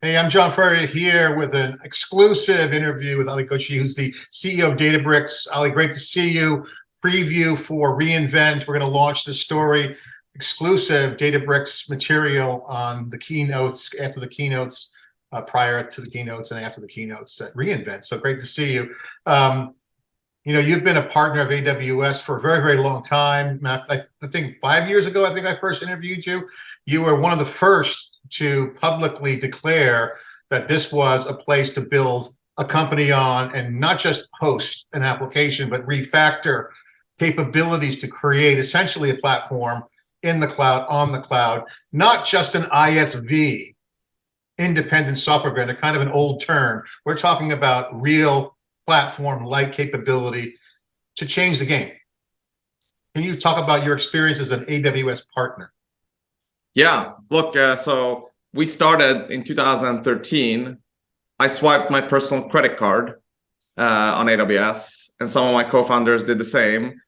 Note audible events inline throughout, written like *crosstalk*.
Hey, I'm John Furrier here with an exclusive interview with Ali Ghodsi, who's the CEO of Databricks. Ali, great to see you. Preview for reInvent. We're going to launch the story, exclusive Databricks material on the keynotes, after the keynotes, uh, prior to the keynotes and after the keynotes at reInvent. So great to see you. Um, you know, you've been a partner of AWS for a very, very long time. I, I think five years ago, I think I first interviewed you. You were one of the first to publicly declare that this was a place to build a company on and not just host an application, but refactor capabilities to create essentially a platform in the cloud, on the cloud, not just an ISV, independent software vendor, kind of an old term. We're talking about real platform-like capability to change the game. Can you talk about your experience as an AWS partner? Yeah, look, uh, so we started in 2013. I swiped my personal credit card uh, on AWS, and some of my co-founders did the same.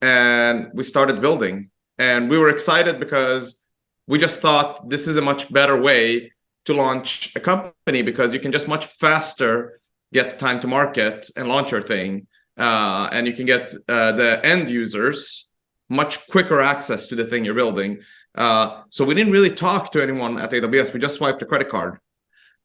And we started building. And we were excited because we just thought this is a much better way to launch a company because you can just much faster get time to market and launch your thing. Uh, and you can get uh, the end users much quicker access to the thing you're building. Uh, so we didn't really talk to anyone at AWS. We just swiped a credit card.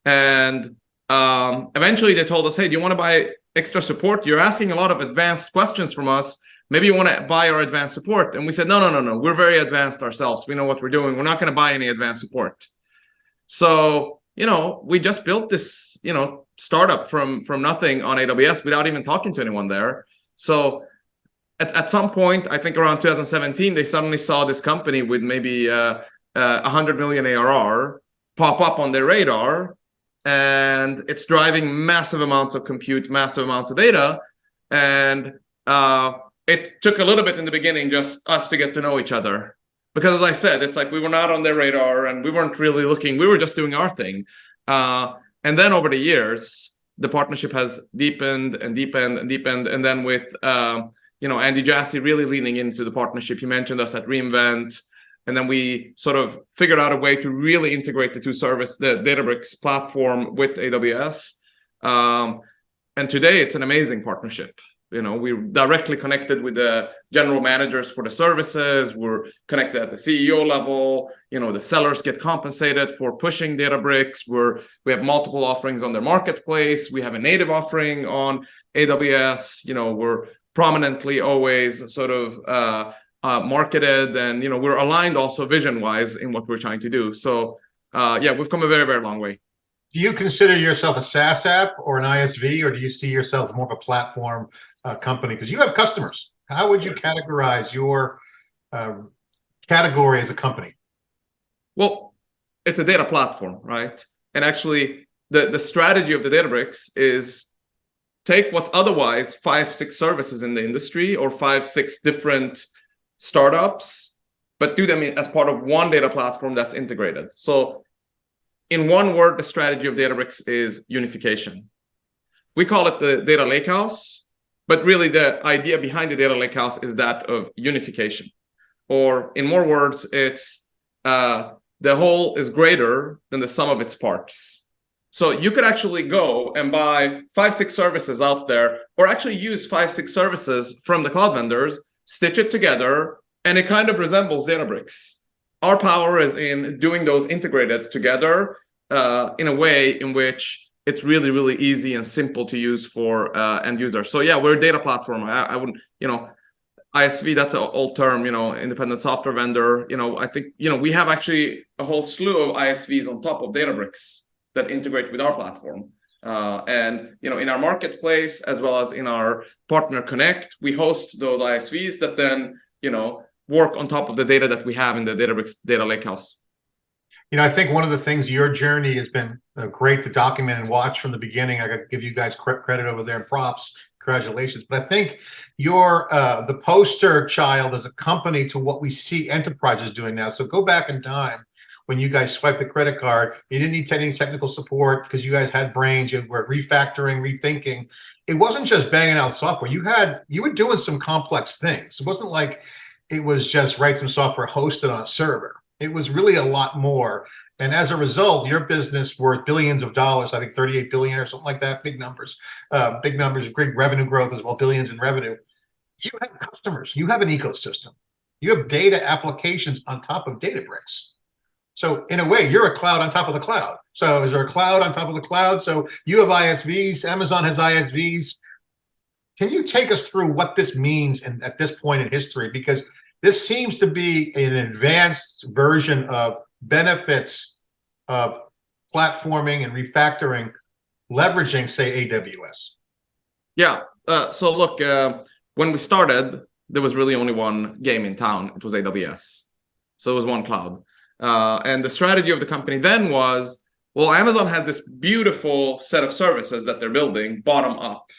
And um, eventually they told us, hey, do you want to buy extra support? You're asking a lot of advanced questions from us. Maybe you want to buy our advanced support. And we said, no, no, no, no. We're very advanced ourselves. We know what we're doing. We're not going to buy any advanced support. So, you know, we just built this, you know, startup from, from nothing on AWS without even talking to anyone there. So at, at some point, I think around 2017, they suddenly saw this company with maybe uh, uh, 100 million ARR pop up on their radar, and it's driving massive amounts of compute, massive amounts of data, and uh, it took a little bit in the beginning just us to get to know each other. Because as I said, it's like we were not on their radar and we weren't really looking, we were just doing our thing. Uh, and then over the years, the partnership has deepened and deepened and deepened. And then with um, you know, Andy Jassy really leaning into the partnership. He mentioned us at reInvent, and then we sort of figured out a way to really integrate the two service, the Databricks platform with AWS. Um, and today it's an amazing partnership. You know, we're directly connected with the general managers for the services. We're connected at the CEO level. You know, the sellers get compensated for pushing Databricks. We're we have multiple offerings on their marketplace. We have a native offering on AWS. You know, we're prominently always sort of uh, uh, marketed and you know we're aligned also vision wise in what we're trying to do. So uh, yeah we've come a very very long way. Do you consider yourself a SaaS app or an ISV or do you see yourself as more of a platform uh, company? Because you have customers. How would you categorize your uh, category as a company? Well it's a data platform right? And actually the the strategy of the Databricks is take what's otherwise five, six services in the industry or five, six different startups, but do them as part of one data platform that's integrated. So in one word, the strategy of Databricks is unification. We call it the data lakehouse, but really the idea behind the data lakehouse is that of unification. Or in more words, it's uh, the whole is greater than the sum of its parts. So you could actually go and buy five, six services out there, or actually use five, six services from the cloud vendors, stitch it together, and it kind of resembles Databricks. Our power is in doing those integrated together uh, in a way in which it's really, really easy and simple to use for uh, end users. So yeah, we're a data platform. I, I wouldn't, you know, ISV, that's an old term, you know, independent software vendor. You know, I think, you know, we have actually a whole slew of ISVs on top of Databricks that integrate with our platform. Uh, and you know, in our marketplace as well as in our partner connect, we host those ISVs that then you know work on top of the data that we have in the Databricks data lakehouse. You know, I think one of the things your journey has been uh, great to document and watch from the beginning. I got to give you guys credit over there and props. Congratulations. But I think you're uh, the poster child as a company to what we see enterprises doing now. So go back in time when you guys swiped the credit card, you didn't need any technical support because you guys had brains, you were refactoring, rethinking. It wasn't just banging out software. You had, you were doing some complex things. It wasn't like it was just write some software hosted on a server. It was really a lot more. And as a result, your business worth billions of dollars, I think 38 billion or something like that, big numbers, uh, big numbers, great revenue growth as well, billions in revenue. You have customers, you have an ecosystem, you have data applications on top of Databricks. So in a way, you're a cloud on top of the cloud. So is there a cloud on top of the cloud? So you have ISVs, Amazon has ISVs. Can you take us through what this means in, at this point in history? Because this seems to be an advanced version of benefits of platforming and refactoring, leveraging, say, AWS. Yeah. Uh, so look, uh, when we started, there was really only one game in town. It was AWS. So it was one cloud. Uh, and the strategy of the company then was, well, Amazon has this beautiful set of services that they're building bottom up.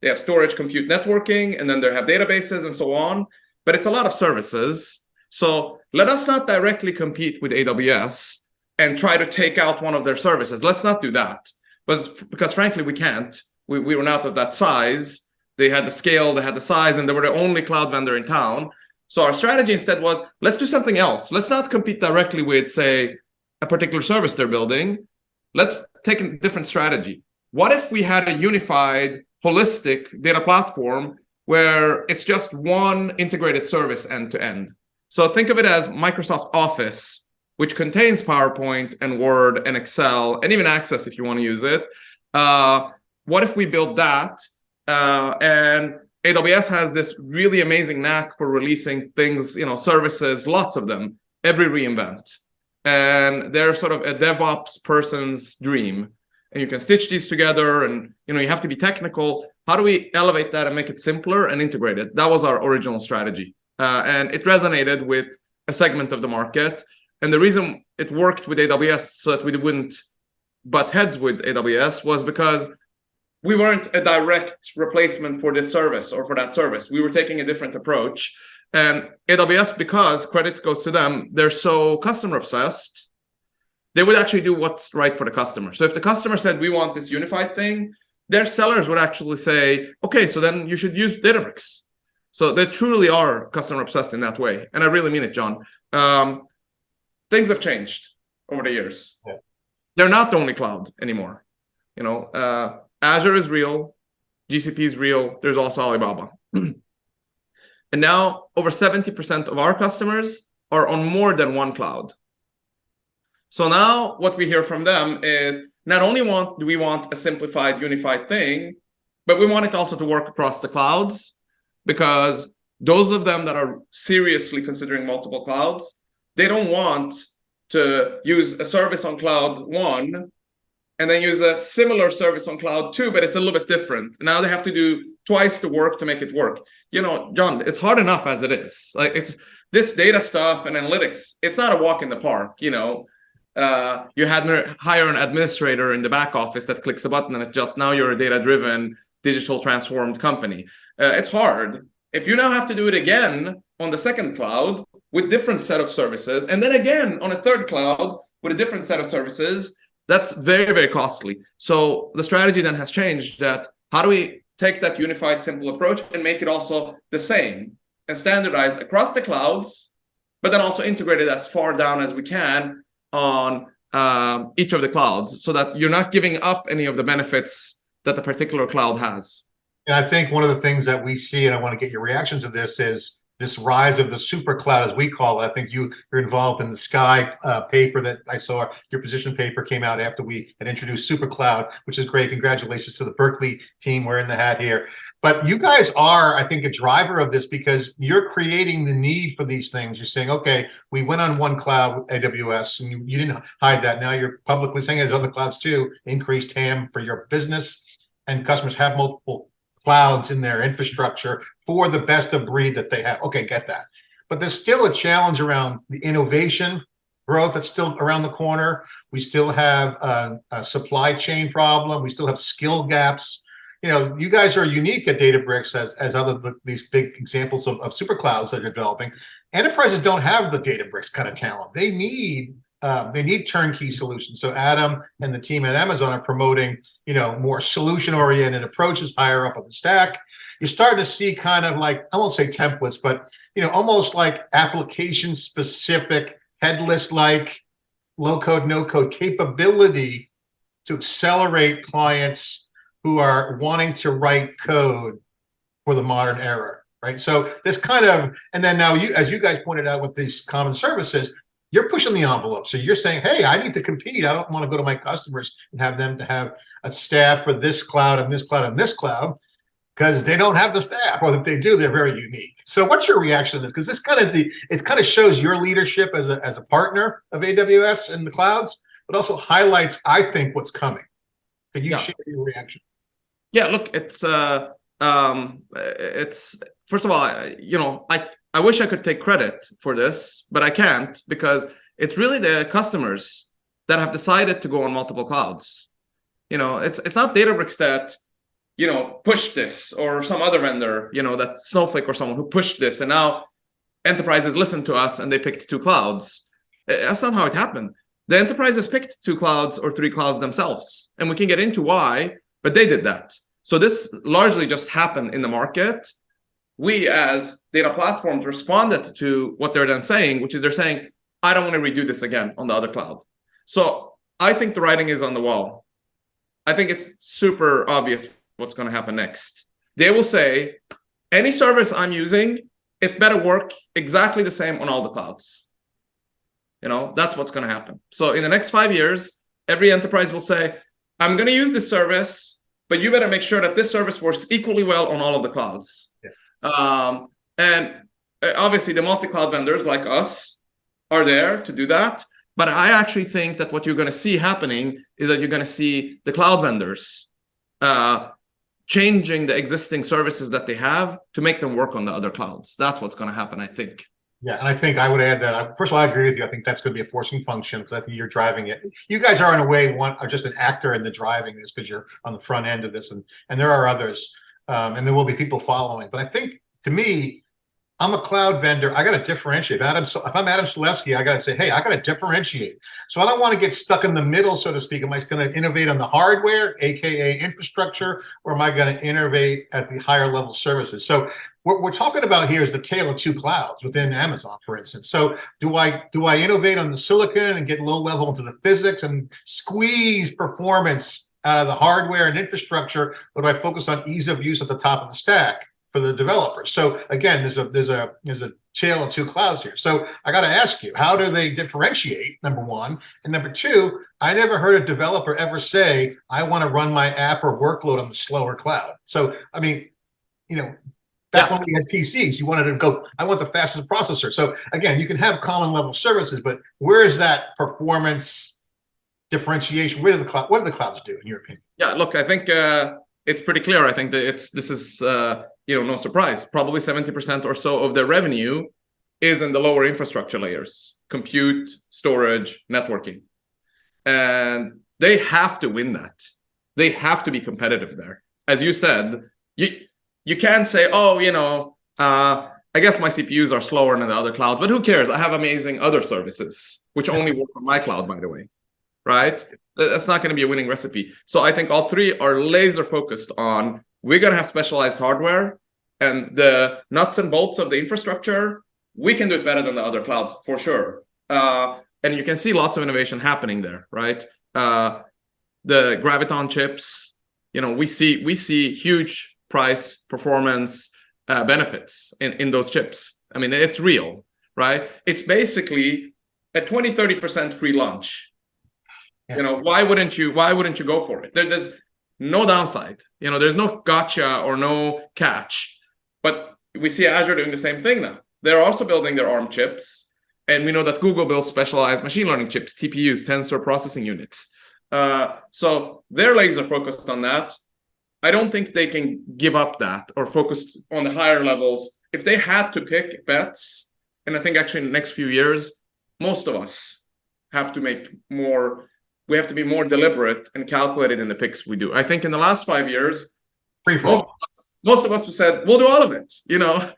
They have storage, compute, networking, and then they have databases and so on. But it's a lot of services. So let us not directly compete with AWS and try to take out one of their services. Let's not do that. But because frankly, we can't. We, we were not of that size. They had the scale, they had the size, and they were the only cloud vendor in town. So our strategy instead was, let's do something else. Let's not compete directly with, say, a particular service they're building. Let's take a different strategy. What if we had a unified, holistic data platform where it's just one integrated service end to end? So think of it as Microsoft Office, which contains PowerPoint and Word and Excel and even Access if you want to use it. Uh, what if we build that uh, and AWS has this really amazing knack for releasing things, you know, services, lots of them, every reinvent. And they're sort of a DevOps person's dream. And you can stitch these together and, you know, you have to be technical. How do we elevate that and make it simpler and integrate it? That was our original strategy. Uh, and it resonated with a segment of the market. And the reason it worked with AWS so that we wouldn't butt heads with AWS was because we weren't a direct replacement for this service or for that service. We were taking a different approach. And AWS, because credit goes to them, they're so customer obsessed, they would actually do what's right for the customer. So if the customer said, we want this unified thing, their sellers would actually say, okay, so then you should use Databricks. So they truly are customer obsessed in that way. And I really mean it, John. Um, things have changed over the years. Yeah. They're not the only cloud anymore. You know, uh, Azure is real, GCP is real, there's also Alibaba. *clears throat* and now over 70% of our customers are on more than one cloud. So now what we hear from them is not only want do we want a simplified, unified thing, but we want it also to work across the clouds because those of them that are seriously considering multiple clouds, they don't want to use a service on cloud one and then use a similar service on cloud two, but it's a little bit different. Now they have to do twice the work to make it work. You know, John, it's hard enough as it is. Like it's this data stuff and analytics, it's not a walk in the park, you know. Uh, you had hire an administrator in the back office that clicks a button and it just now you're a data-driven, digital transformed company. Uh, it's hard. If you now have to do it again on the second cloud with different set of services, and then again on a third cloud with a different set of services, that's very, very costly. So the strategy then has changed that how do we take that unified, simple approach and make it also the same and standardized across the clouds, but then also integrated as far down as we can on um, each of the clouds so that you're not giving up any of the benefits that the particular cloud has. And I think one of the things that we see, and I want to get your reaction to this, is this rise of the super cloud, as we call it. I think you you're involved in the Sky uh, paper that I saw. Your position paper came out after we had introduced super cloud, which is great. Congratulations to the Berkeley team wearing the hat here. But you guys are, I think, a driver of this because you're creating the need for these things. You're saying, okay, we went on one cloud, AWS, and you, you didn't hide that. Now you're publicly saying there's other clouds too, increased TAM for your business and customers have multiple clouds in their infrastructure for the best of breed that they have. Okay, get that. But there's still a challenge around the innovation growth that's still around the corner. We still have a, a supply chain problem. We still have skill gaps. You know, you guys are unique at Databricks as, as other these big examples of, of super clouds that are developing. Enterprises don't have the Databricks kind of talent. They need um, they need turnkey solutions. So Adam and the team at Amazon are promoting, you know, more solution-oriented approaches higher up on the stack. You're starting to see kind of like, I won't say templates, but, you know, almost like application-specific headless-like, low-code, no-code capability to accelerate clients who are wanting to write code for the modern era, right? So this kind of, and then now you, as you guys pointed out with these common services, you're pushing the envelope. So you're saying, hey, I need to compete. I don't want to go to my customers and have them to have a staff for this cloud and this cloud and this cloud because they don't have the staff, or if they do, they're very unique. So what's your reaction to this? Because this kind of is the, it kind of shows your leadership as a, as a partner of AWS and the clouds, but also highlights, I think, what's coming. Can you Yeah. share your reaction? Yeah, look, it's uh um it's first of all, you know, I I wish I could take credit for this, but I can't because it's really the customers that have decided to go on multiple clouds. You know, it's it's not Databricks that you know pushed this or some other vendor, you know, that Snowflake or someone who pushed this and now enterprises listened to us and they picked two clouds. Uh, That's not how it happened. The enterprises picked two clouds or three clouds themselves, and we can get into why, but they did that. So this largely just happened in the market. We as data platforms responded to what they're then saying, which is they're saying, I don't want to redo this again on the other cloud. So I think the writing is on the wall. I think it's super obvious what's going to happen next. They will say, any service I'm using, it better work exactly the same on all the clouds. You know, that's what's going to happen. So in the next five years, every enterprise will say, I'm going to use this service, but you better make sure that this service works equally well on all of the clouds. Um, and uh, obviously, the multi-cloud vendors like us are there to do that. But I actually think that what you're going to see happening is that you're going to see the cloud vendors uh, changing the existing services that they have to make them work on the other clouds. That's what's going to happen, I think. Yeah, and I think I would add that, I- first of all, I agree with you. I think that's going to be a forcing function because I think you're driving it. You guys are in a way, one, are just an actor in the driving this because you're on the front end of this and, and there are others. Um, and there will be people following. But I think, to me, I'm a cloud vendor. I got to differentiate. Adam, if I'm Adam Selipsky, I got to say, hey, I got to differentiate. So I don't want to get stuck in the middle, so to speak. Am I going to innovate on the hardware, AKA infrastructure, or am I going to innovate at the higher level services? So what we're talking about here is the tale of two clouds within Amazon, for instance. So do I do I innovate on the silicon and get low level into the physics and squeeze performance out of the hardware and infrastructure, but I focus on ease of use at the top of the stack for the developers? So again, there's a there's a there's a tale of two clouds here. So I got to ask you, how do they differentiate? Number one, and number two, I never heard a developer ever say, "I want to run my app or workload on the slower cloud." So I mean, you know, back Yeah. when we had PCs, you wanted to go, I want the fastest processor. So again, you can have common level services, but where is that performance differentiation? Do the cloud, what do the clouds do in your opinion? Yeah, look, I think uh, it's pretty clear. I think that it's this is uh, you know no surprise. Probably seventy percent or so of their revenue is in the lower infrastructure layers: compute, storage, networking, and they have to win that. They have to be competitive there. As you said, you you can't say, oh, you know, uh, I guess my CPUs are slower than the other clouds, but who cares? I have amazing other services which only work on my cloud, by the way, right? That's not going to be a winning recipe. So I think all three are laser focused on we're going to have specialized hardware and the nuts and bolts of the infrastructure. We can do it better than the other clouds for sure. Uh, and you can see lots of innovation happening there, right? Uh, the Graviton chips, you know, we see we see huge price performance uh, benefits in in those chips. I mean, it's real, right? It's basically a 20 30% free lunch you know why wouldn't you why wouldn't you go for it? There, there's no downside. You know there's no gotcha or no catch. But we see azure doing the same thing now. They're also building their arm chips. And we know that google builds specialized machine learning chips tpus tensor processing units. Uh, so they're laser focused on that. I don't think they can give up that or focus on the higher levels. If they had to pick bets and i think actually in the next few years most of us have to make more we have to be more deliberate and calculated in the picks we do i think in the last five years Free for most of us, most of us have said we'll do all of it you know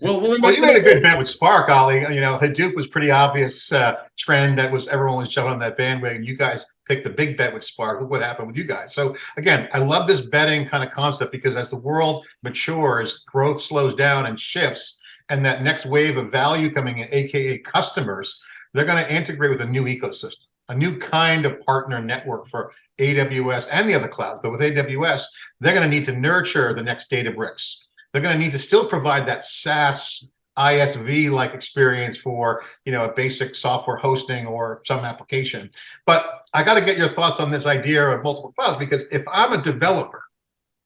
we'll, we'll Well, you made a good bet with Spark, Ali. You know, Hadoop was pretty obvious uh, trend that was everyone was jumping on that bandwagon. You guys picked a big bet with Spark. Look what happened with you guys. So again, I love this betting kind of concept because as the world matures, growth slows down and shifts, and that next wave of value coming in, aka customers, they're going to integrate with a new ecosystem, a new kind of partner network for AWS and the other clouds. But with AWS, they're going to need to nurture the next Databricks. They're going to need to still provide that SaaS ISV-like experience for, you know, a basic software hosting or some application. But I got to get your thoughts on this idea of multiple clouds, because if I'm a developer,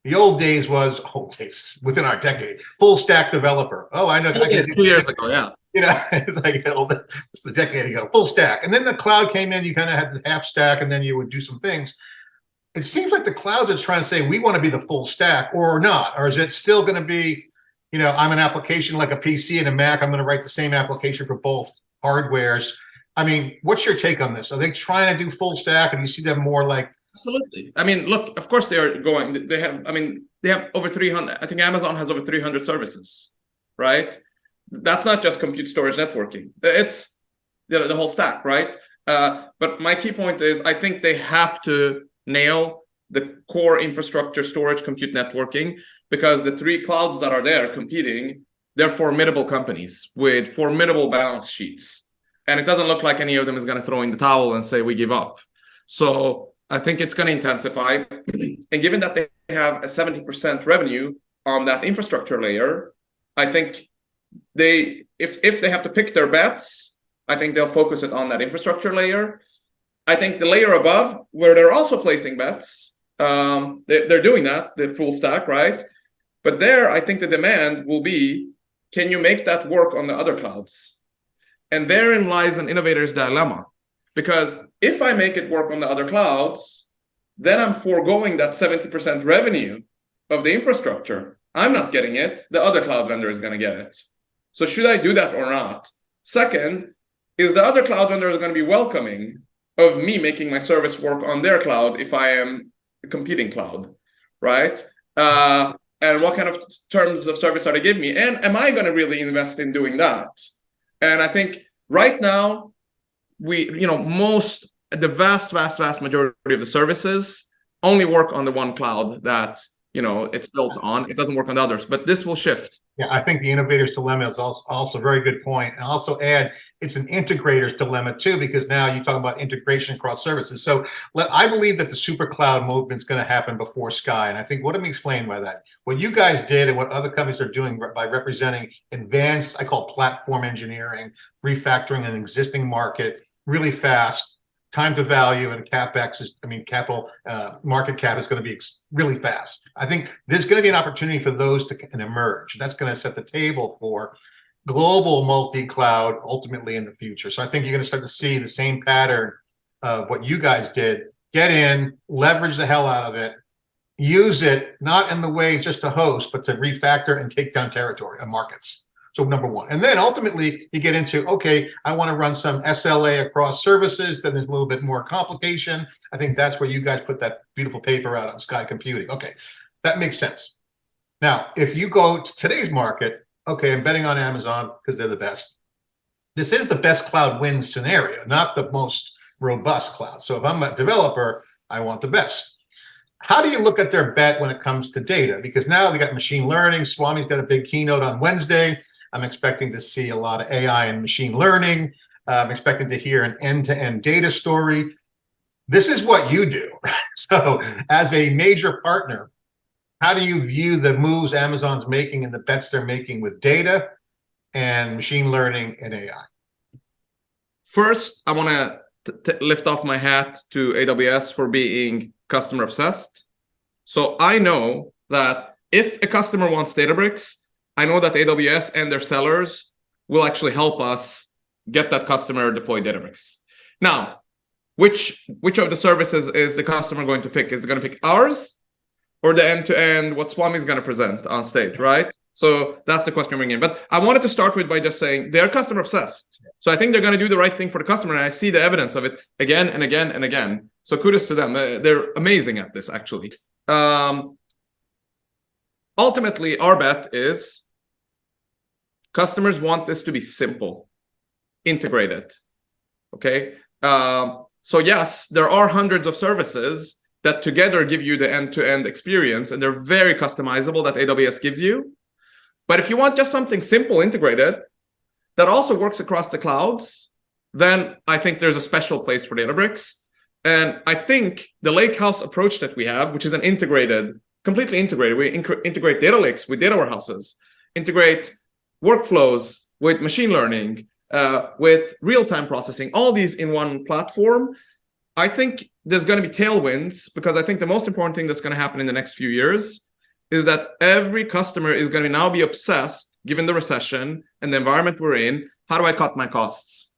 the old days was, *laughs* old days, within our decade, full stack developer. Oh, I know. I two years ago, yeah. You know, *laughs* it's like it's a decade ago, full stack. And then the cloud came in, you kind of had the half stack, and then you would do some things. It seems like the clouds are trying to say we want to be the full stack or not, or is it still going to be, you know, I'm an application like a PC and a Mac, I'm going to write the same application for both hardwares. I mean, what's your take on this? Are they trying to do full stack, and you see them more like Absolutely. I mean, look, of course they are going, they have, I mean, they have over 300, I think Amazon has over 300 services, right? That's not just compute storage networking. It's the, the whole stack, right? Uh, but my key point is I think they have to nail the core infrastructure, storage, compute networking, because the three clouds that are there competing, they're formidable companies with formidable balance sheets. And it doesn't look like any of them is going to throw in the towel and say, we give up. So I think it's going to intensify. and given that they have a 70% revenue on that infrastructure layer, I think they, if, if they have to pick their bets, I think they'll focus it on that infrastructure layer. I think the layer above, where they're also placing bets, um, they, they're doing that, the full stack, right? But there, I think the demand will be, can you make that work on the other clouds? And therein lies an innovator's dilemma because if I make it work on the other clouds, then I'm foregoing that 70% revenue of the infrastructure. I'm not getting it. The other cloud vendor is going to get it. So should I do that or not? Second, is the other cloud vendor going to be welcoming of me making my service work on their cloud if I am a competing cloud, right? Uh, and what kind of terms of service are they giving me? And am I going to really invest in doing that? And I think right now, we, you know, most, the vast, vast, vast majority of the services only work on the one cloud that, you know, it's built on. It doesn't work on the others, but this will shift. Yeah, I think the innovator's dilemma is also, also a very good. And also add, it's an integrator's dilemma too, because now you talk about integration across services. So let, I believe that the super cloud movement is going to happen before Sky. And I think what I'm explaining by that, what you guys did and what other companies are doing by representing advanced, I call platform engineering, refactoring an existing market really fast, time to value and capex is, I mean, capital uh, market cap is going to be really fast. I think there's going to be an opportunity for those to emerge. That's going to set the table for global multi-cloud ultimately in the future. So I think you're going to start to see the same pattern of what you guys did. Get in, leverage the hell out of it, use it not in the way just to host, but to refactor and take down territory and markets. So number one, and then ultimately you get into, okay, I want to run some SLA across services. Then there's a little bit more complication. I think that's where you guys put that beautiful paper out on Sky Computing. Okay, that makes sense. Now, if you go to today's market, okay, I'm betting on Amazon because they're the best. This is the best cloud win scenario, not the most robust cloud. So if I'm a developer, I want the best. How do you look at their bet when it comes to data? Because now they got machine learning. Swami's got a big keynote on Wednesday. I'm expecting to see a lot of AI and machine learning. Uh, I'm expecting to hear an end-to-end -end data story. This is what you do. *laughs* so as a major partner, how do you view the moves Amazon's making and the bets they're making with data and machine learning and AI? First, I want to lift off my hat to AWS for being customer obsessed. So I know that if a customer wants Databricks, I know that AWS and their sellers will actually help us get that customer deploy Databricks. Now, which which of the services is the customer going to pick? Is it going to pick ours or the end-to-end -end, what Swami is going to present on stage, right? So that's the question bringing in. But I wanted to start with by just saying they're customer obsessed. So I think they're going to do the right thing for the customer. And I see the evidence of it again and again and again. So kudos to them. Uh, they're amazing at this, actually. Um, ultimately, our bet is Customers want this to be simple, integrated. Okay. Um, so yes, there are hundreds of services that together give you the end-to-end -end experience, and they're very customizable that AWS gives you. But if you want just something simple integrated that also works across the clouds, then I think there's a special place for Databricks. And I think the lakehouse approach that we have, which is an integrated, completely integrated, we integrate data lakes with data warehouses, integrate workflows with machine learning, uh, with real-time processing, all these in one platform. I think there's going to be tailwinds because I think the most important thing that's going to happen in the next few years is that every customer is going to now be obsessed, given the recession and the environment we're in, how do I cut my costs?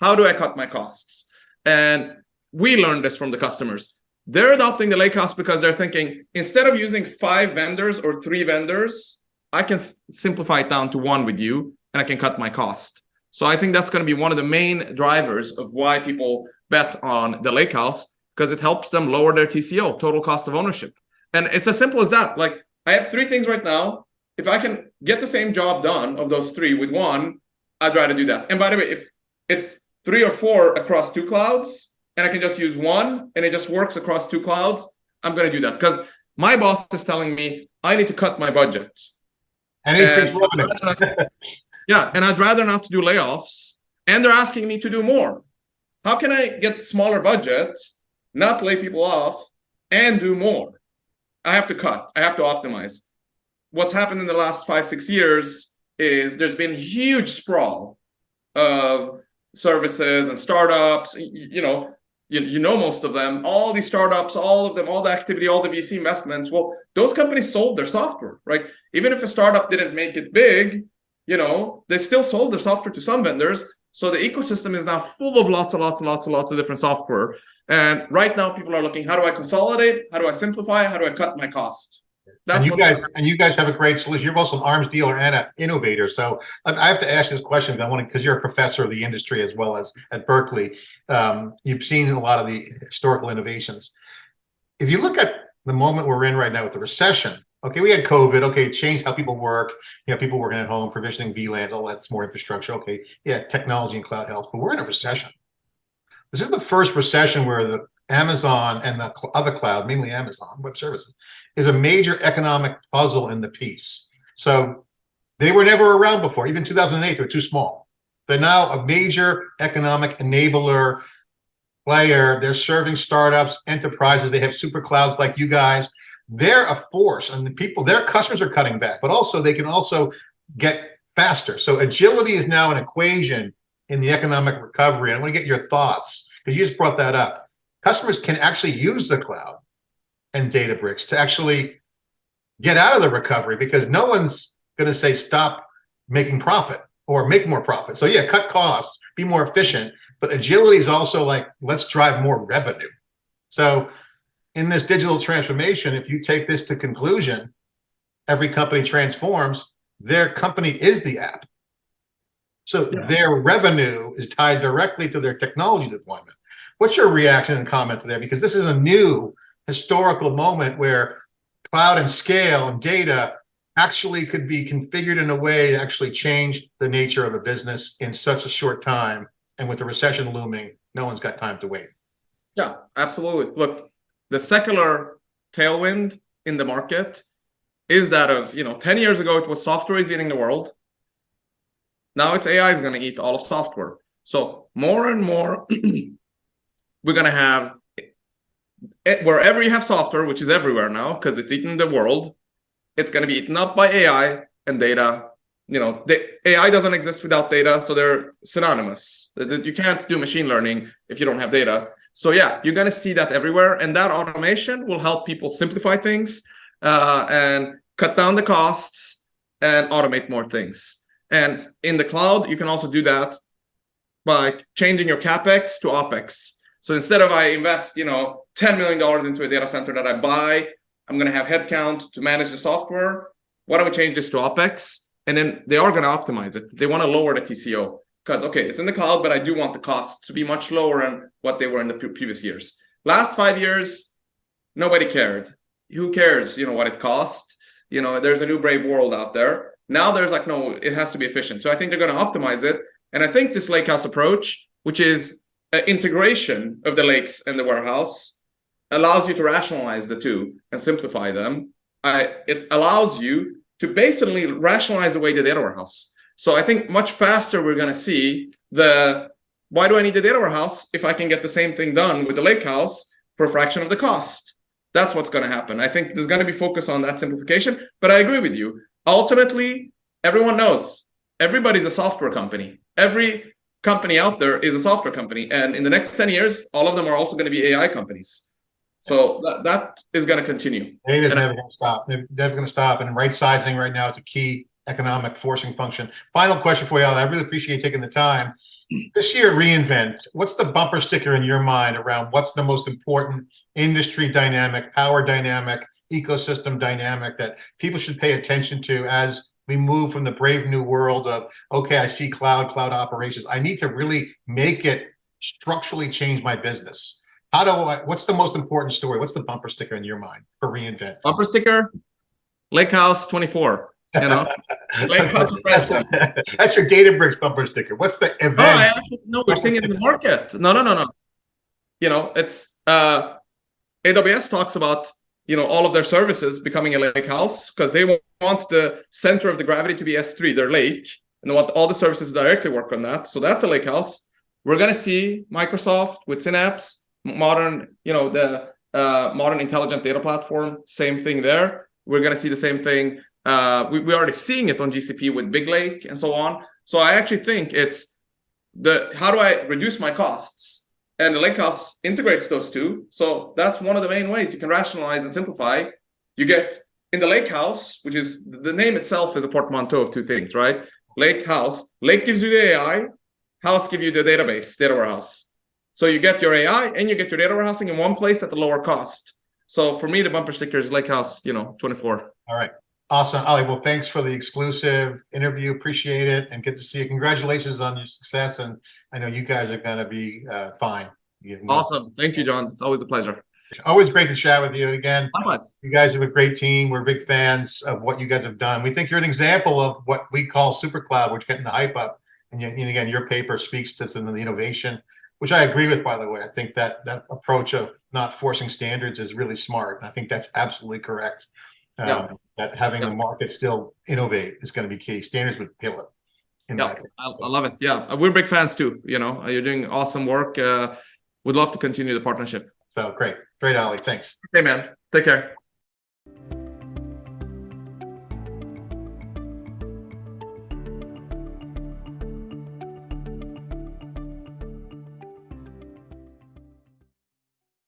How do I cut my costs? And we learned this from the customers. They're adopting the lakehouse because they're thinking, instead of using five vendors or three vendors, I can simplify it down to one with you and I can cut my cost. So I think that's going to be one of the main drivers of why people bet on the lakehouse because it helps them lower their TCO, total cost of ownership. And it's as simple as that. Like I have three things right now. If I can get the same job done of those three with one, I'd rather do that. And by the way, if it's three or four across two clouds and I can just use one and it just works across two clouds, I'm going to do that because my boss is telling me I need to cut my budget. And and *laughs* yeah, and I'd rather not to do layoffs. And they're asking me to do more. How can I get smaller budget, not lay people off, and do more? I have to cut. I have to optimize. What's happened in the last five, six years is there's been huge sprawl of services and startups. You know, you, you know most of them. All these startups, all of them, all the activity, all the VC investments. Well, those companies sold their software, right? Even if a startup didn't make it big, you know, they still sold their software to some vendors. So the ecosystem is now full of lots and lots and lots and lots of different software. And right now, people are looking: how do I consolidate? How do I simplify? How do I cut my cost? That's and you guys and you guys have a great solution. You're both an arms dealer and an innovator. So I have to ask this question. I want because you're a professor of the industry as well as at Berkeley. Um, you've seen a lot of the historical innovations. If you look at the moment we're in right now with the recession, okay, we had COVID. Okay, it changed how people work. You know, people working at home, provisioning VLANs, all that's more infrastructure. Okay, yeah, technology and cloud health. But we're in a recession. This is the first recession where the Amazon and the other cloud, mainly Amazon Web Services, is a major economic puzzle in the piece. So they were never around before. Even 2008, they were too small. They're now a major economic enabler player. They're serving startups, enterprises. They have super clouds like you guys. They're a force, and the people, their customers are cutting back, but also they can also get faster. So agility is now an equation in the economic recovery. And I want to get your thoughts because you just brought that up. Customers can actually use the cloud and Databricks to actually get out of the recovery because no one's going to say stop making profit or make more profit. So yeah, cut costs, be more efficient, but agility is also like, let's drive more revenue. So in this digital transformation, if you take this to conclusion, every company transforms, their company is the app. So yeah. their revenue is tied directly to their technology deployment. What's your reaction and comment to that? Because this is a new historical moment where cloud and scale and data actually could be configured in a way to actually change the nature of a business in such a short time. And with the recession looming, no one's got time to wait. Yeah, absolutely. Look, the secular tailwind in the market is that of, you know, 10 years ago, it was software is eating the world. Now it's AI is going to eat all of software. So more and more, *clears throat* we're going to have wherever you have software, which is everywhere now because it's eating the world, it's going to be eaten up by AI and data. You know, the AI doesn't exist without data, so they're synonymous. You can't do machine learning if you don't have data. So yeah, you're going to see that everywhere, and that automation will help people simplify things uh, and cut down the costs and automate more things. And in the cloud, you can also do that by changing your capex to opex. So instead of I invest, you know, $10 million into a data center that I buy, I'm going to have headcount to manage the software. Why don't we change this to opex? And then they are going to optimize it. They want to lower the TCO because, okay, it's in the cloud, but I do want the costs to be much lower than what they were in the previous years. Last five years, nobody cared. Who cares, you know, what it costs? You know, there's a new brave world out there. Now there's like, no, it has to be efficient. So I think they're going to optimize it. And I think this lakehouse approach, which is Uh, integration of the lakes and the warehouse, allows you to rationalize the two and simplify them. I, it allows you to basically rationalize away the data warehouse. So I think much faster we're going to see the why do I need the data warehouse if I can get the same thing done with the lake house for a fraction of the cost? That's what's going to happen. I think there's going to be focus on that simplification. But I agree with you. Ultimately, everyone knows everybody's a software company. Every company out there is a software company, and in the next ten years, all of them are also going to be AI companies. So that, that is going to continue. Data is never gonna stop, never never gonna stop, and right sizing right now is a key economic forcing function. Final question for you, Alan, I really appreciate you taking the time. This year reInvent, what's the bumper sticker in your mind around what's the most important industry dynamic, power dynamic, ecosystem dynamic that people should pay attention to as we move from the brave new world of, okay, I see cloud, cloud operations. I need to really make it structurally change my business. How do I, what's the most important story? What's the bumper sticker in your mind for reInvent? Bumper sticker, Lake House 24. You know, *laughs* That's, that's your Databricks bumper sticker. What's the No, I event? actually no, we're seeing it in the market. No, no, no, no. You know, it's uh AWS talks about you know all of their services becoming a lake house because they want the center of the gravity to be S3, their lake, and they want all the services directly work on that. So that's a lake house. We're gonna see Microsoft with Synapse, modern, you know, the uh, modern intelligent data platform, same thing there. We're gonna see the same thing. Uh, we, we're already seeing it on GCP with Big Lake and so on. So I actually think it's the how do I reduce my costs? And the Lakehouse integrates those two. So that's one of the main ways you can rationalize and simplify. You get in the Lakehouse, which is the name itself is a portmanteau of two things, right? Lake House. Lake gives you the AI, House give you the database, data warehouse. So you get your AI and you get your data warehousing in one place at the lower cost. So for me, the bumper sticker is Lakehouse, you know, 24. All right. Awesome. Ali, well, thanks for the exclusive interview. Appreciate it and good to see you. Congratulations on your success. And I know you guys are gonna be uh, fine. You- Awesome. Thank you, John. It's always a pleasure. Always great to chat with you. And again, Likewise. you guys have a great team. We're big fans of what you guys have done. We think you're an example of what we call super cloud, which getting the hype up. And, you- and again, your paper speaks to some of the innovation, which I agree with, by the way. I think that that approach of not forcing standards is really smart. And I think that's absolutely correct. Yeah. Um, That having the market still innovate is going to be key. Standards would kill it. Yeah. I, I love it. Yeah, uh, we're big fans too. You know, you're doing awesome work. Uh, would love to continue the partnership. So great, great, Ali. Thanks. Okay, man. Take care.